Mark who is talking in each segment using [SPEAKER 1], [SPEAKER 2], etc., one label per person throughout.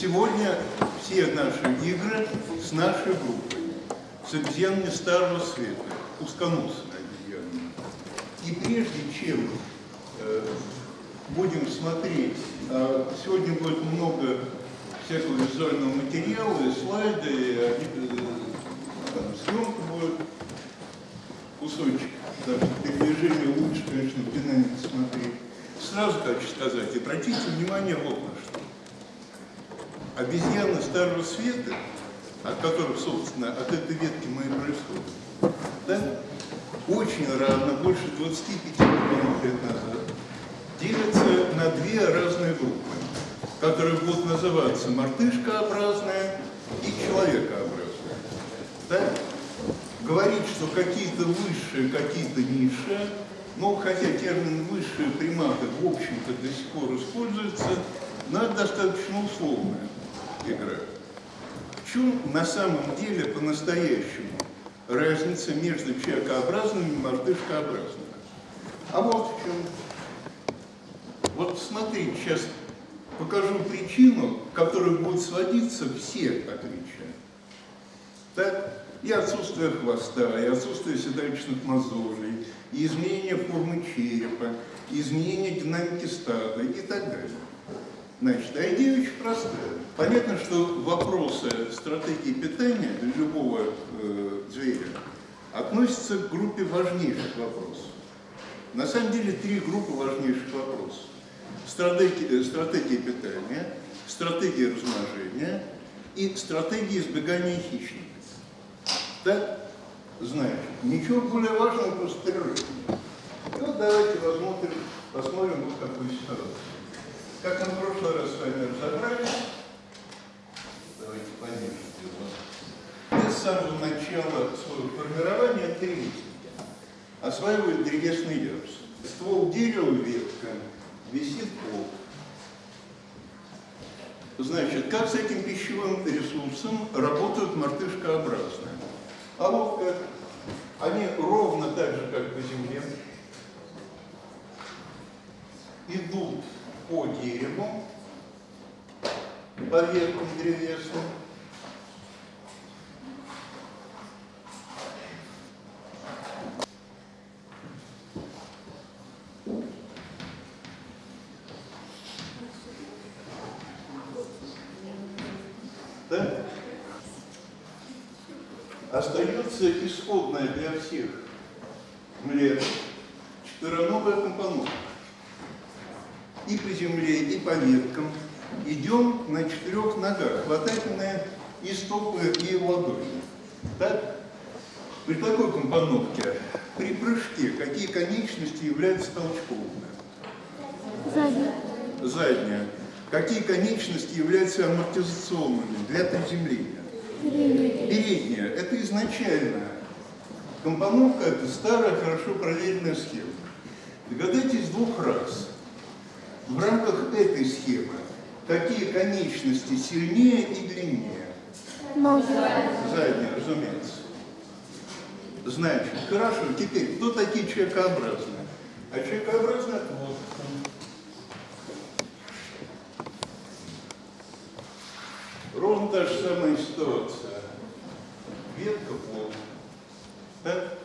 [SPEAKER 1] Сегодня все наши игры с нашей группой, с обезьянами Старого Света, узконосыми обезьянами. И прежде чем э, будем смотреть, а сегодня будет много всякого визуального материала, и слайды, и э, там, съемка будет, кусочек, даже передвижение лучше, конечно, в смотреть. Сразу хочу сказать, обратите внимание вот на что. Обезьяны Старого Света, от которых, собственно, от этой ветки мы и происходим, да, очень рано, больше 25 миллионов лет назад, делятся на две разные группы, которые будут называться мартышкообразная и человекообразная. Да? Говорить, что какие-то высшие, какие-то низшие, но хотя термин «высшие приматы» в общем-то до сих пор используется, но это достаточно условная игра. В чем на самом деле по-настоящему разница между человекообразными и мартышкообразными? А вот в чем. Вот смотрите, сейчас покажу причину, которая будет сводиться все отличия. Так? И отсутствие хвоста, и отсутствие седалищных мозолей, и изменение формы черепа, и изменение динамики стада и так далее. Значит, а идея очень простая. Понятно, что вопросы стратегии питания для любого э, зверя относятся к группе важнейших вопросов. На самом деле три группы важнейших вопросов. Стратегия, э, стратегия питания, стратегия размножения и стратегия избегания хищников. Так? Значит, ничего более важного просто. И вот давайте посмотрим, посмотрим вот такую ситуацию. Как мы в прошлый раз с вами разобрались, давайте подержите его. С самого начала своего формирования три осваивают древесный ярус. Ствол дерева, ветка, висит пол. Значит, как с этим пищевым ресурсом работают мартышкообразные? А. Они ровно так же, как по земле, идут по дереву, по веткам древесным. Да? Остается исходная для всех млет четвероногая компоновка и по земле, и по веткам. Идем на четырех ногах, хватательные и стопы, и ладони. Так? При такой компоновке, при прыжке, какие конечности являются толчковыми?
[SPEAKER 2] Задняя.
[SPEAKER 1] Задняя. Какие конечности являются амортизационными для приземления?
[SPEAKER 2] Передняя.
[SPEAKER 1] Это изначально. Компоновка – это старая, хорошо проверенная схема. Догадайтесь двух раз. В рамках этой схемы какие конечности сильнее и длиннее?
[SPEAKER 2] Ноги.
[SPEAKER 1] Задняя, разумеется. Значит, хорошо, теперь, кто такие человекообразные? А человекообразные – это вот. Ровно та же самая ситуация. Ветка пол. Так?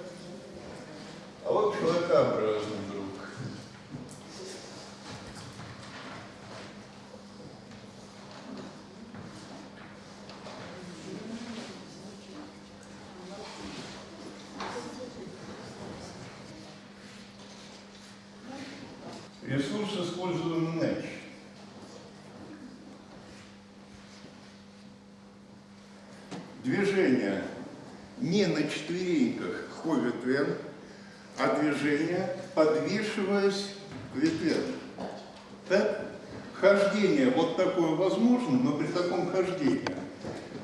[SPEAKER 1] А вот человекообразный друг. Ресурс используем иначе. Движение не на четвереньках по ветвям, а движение, подвешиваясь к ветвям. Так? Хождение вот такое возможно, но при таком хождении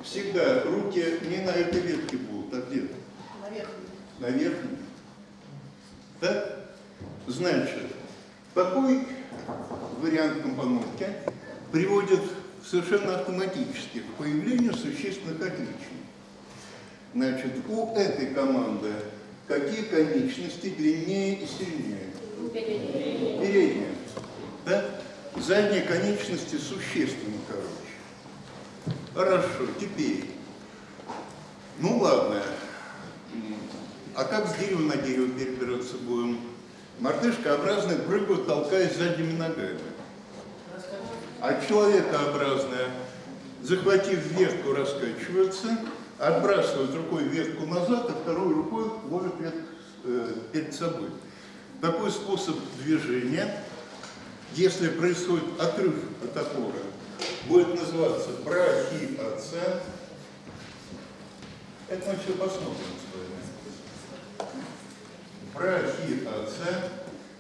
[SPEAKER 1] всегда руки не на этой ветке будут, а где? На верхней. Так? Значит, такой вариант компоновки приводит совершенно автоматически к появлению существенных отличий. Значит, у этой команды какие конечности длиннее и сильнее? Передняя. Да? Задние конечности существенно короче. Хорошо, теперь. Ну ладно. А как с дерева на дерево перебираться будем? Мартышкообразные прыгают, толкаясь задними ногами. А человекообразные, захватив ветку, раскачиваются, отбрасывают рукой ветку назад, а второй рукой ловят ветку э, перед собой. Такой способ движения, если происходит отрыв от опоры, будет называться брахиоцен. Это мы все посмотрим с вами. Брахиоцен.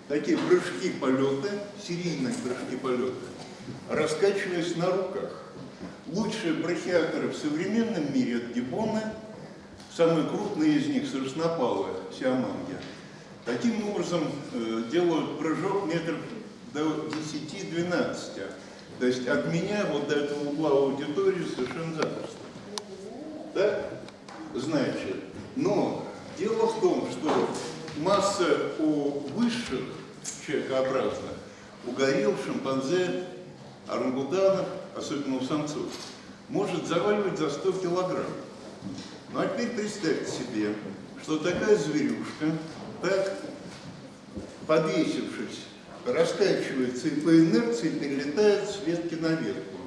[SPEAKER 1] Такие прыжки-полеты, серийные прыжки-полеты, раскачиваясь на руках. Лучшие брахиаторы в современном мире – это гиббоны, самые крупные из них – сороснопалые, сиаманги. Таким образом э, делают прыжок метров до 10-12. То есть от меня вот до этого угла аудитории совершенно запросто. Да? Значит, но дело в том, что масса у высших человекообразных, у горилл, шимпанзе, орангутанов, особенно у самцов, может заваливать за 100 килограмм. Ну а теперь представьте себе, что такая зверюшка, так подвесившись, раскачивается и по инерции перелетает с ветки на ветку,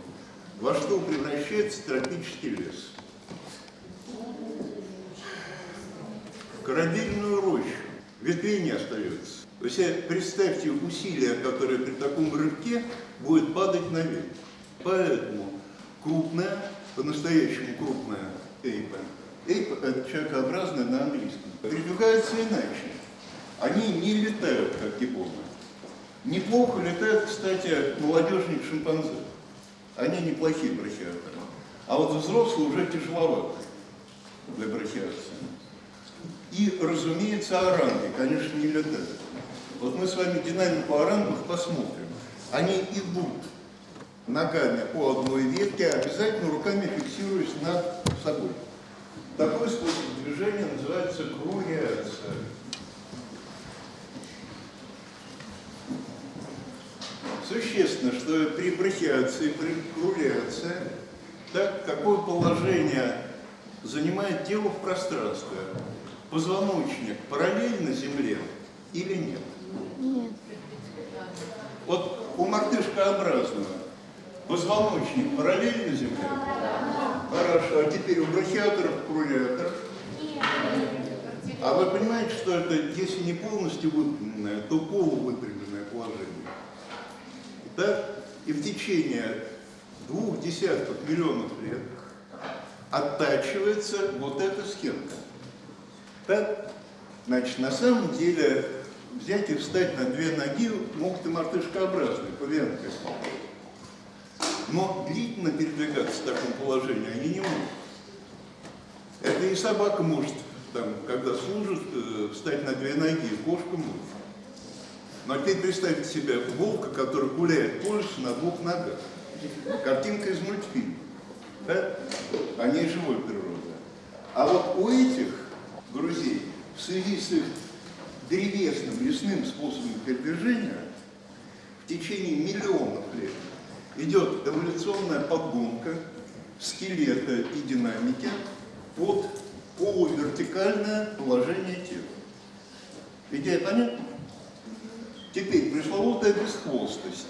[SPEAKER 1] во что превращается тропический лес. Корабельную рощу, ветвей не остается. То есть э, представьте усилия, которые при таком рывке будет падать на ветку. Поэтому крупная, по-настоящему крупная эйпа, эйпа это человекообразная на английском, передвигается иначе. Они не летают, как гиббоны. Неплохо летают, кстати, молодежные шимпанзе. Они неплохие брахиаторы. А вот взрослые уже тяжеловаты для брахиации. И, разумеется, оранги, конечно, не летают. Вот мы с вами динамику орангов посмотрим. Они идут ногами по одной ветке, обязательно руками фиксируясь над собой. Такой способ движения называется круриация. Существенно, что при брахиации, при круриации, так, какое положение занимает тело в пространстве? Позвоночник параллельно Земле или нет?
[SPEAKER 2] Нет.
[SPEAKER 1] Вот у мартышкообразного позвоночник параллельно Земле? Хорошо, а теперь у брахиаторов, круриаторов? А вы понимаете, что это, если не полностью выпрямленное, то полувыпрямленное положение? Да? И в течение двух десятков миллионов лет оттачивается вот эта схемка. Так? Значит, на самом деле взять и встать на две ноги могут и мартышкообразные, павианты. Но длительно передвигаться в таком положении они не могут. Это и собака может, там, когда служит, э, встать на две ноги, и кошка может. Но теперь представьте себе волка, который гуляет лесу на двух ногах. Картинка из мультфильма. Да? О живой природа. А вот у этих грузей в связи с их древесным лесным способом передвижения в течение миллионов лет идет эволюционная подгонка скелета и динамики под полувертикальное положение тела. Идея понятна? Теперь пресловутая бесхвостость.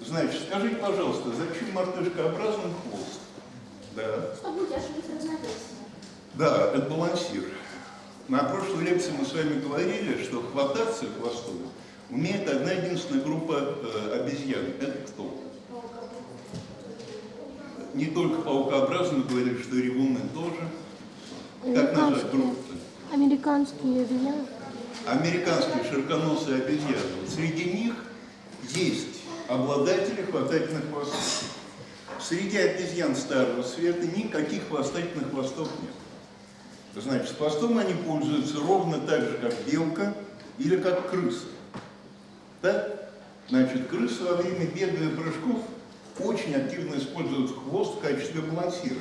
[SPEAKER 1] Значит, скажите, пожалуйста, зачем мартышкообразным хвост? Да.
[SPEAKER 3] Чтобы удерживать равновесие.
[SPEAKER 1] Да, это балансир. На прошлой лекции мы с вами говорили, что хвататься хвостом умеет одна единственная группа э, обезьян. Это кто? Не только паукообразные говорили, что и ревуны тоже. Как назвать группу?
[SPEAKER 2] Американские обезьяны.
[SPEAKER 1] Американские широконосые обезьяны. Среди них есть обладатели хватательных хвостов. Среди обезьян старого света никаких хвостательных хвостов нет. Значит, хвостом они пользуются ровно так же, как белка или как крыса. Да? Значит, крысы во время бега и прыжков очень активно используют хвост в качестве балансира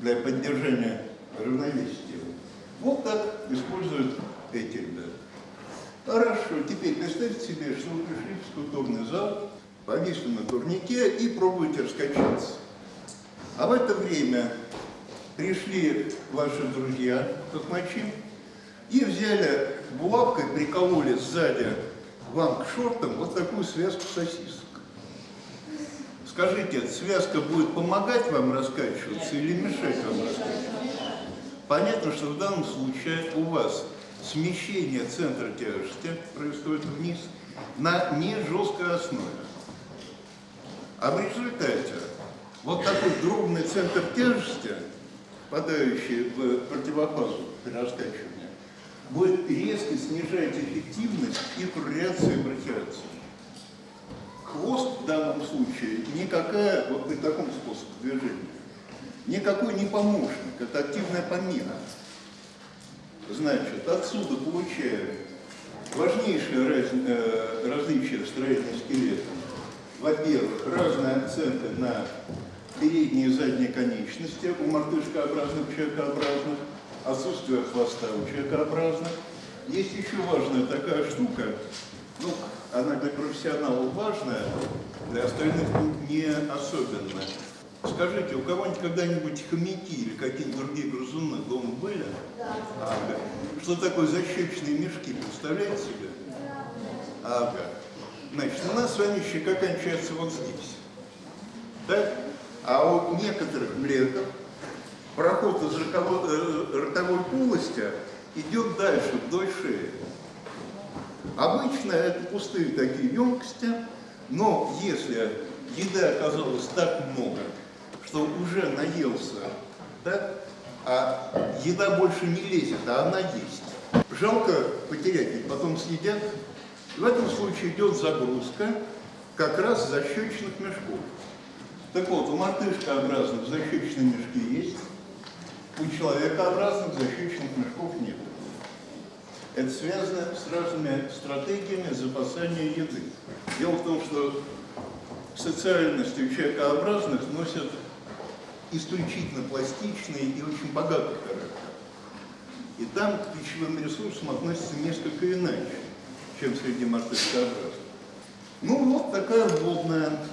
[SPEAKER 1] для поддержания равновесия. Вот так используют эти ребята. Хорошо, теперь представьте себе, что вы пришли в скульптурный зал, повисли на турнике и пробуете раскачаться. это время пришли ваши друзья, токмачи, и взяли булавкой, прикололи сзади вам к шортам вот такую связку сосисок. Скажите, эта связка будет помогать вам раскачиваться или мешать вам раскачиваться? Понятно, что в данном случае у вас смещение центра тяжести происходит вниз на не жесткой основе. А в результате вот такой дробный центр тяжести, попадающий в противофазу при будет резко снижать эффективность и реакции брахиации. Хвост в данном случае никакая, вот при таком способе движения, никакой не помощник, это активная помеха. Значит, отсюда получаем важнейшее раз- э, различие в строении скелета. Во-первых, разные акценты на передние и задние конечности у мартышкообразных, человекообразных, отсутствие хвоста у человекообразных. Есть еще важная такая штука, ну, она для профессионалов важная, для остальных не особенно. Скажите, у кого-нибудь когда-нибудь хомяки или какие-нибудь другие грызуны дома были? Ага. Что такое защечные мешки, представляете себе? Ага. Значит, у нас с вами щека кончается вот здесь. Так? А у некоторых млеков проход из роково- э, ротовой полости идет дальше, вдоль шеи. Обычно это пустые такие емкости, но если еды оказалось так много, что уже наелся, да, а еда больше не лезет, а она есть. Жалко потерять, ведь потом съедят. В этом случае идет загрузка как раз защечных мешков. Так вот, у мартышкообразных защечные мешки есть, у человекообразных защечных мешков нет. Это связано с разными стратегиями запасания еды. Дело в том, что социальность у человекообразных носит исключительно пластичный и очень богатый характер. И там к пищевым ресурсам относятся несколько иначе, чем среди мартышкообразных. Ну вот такая вводная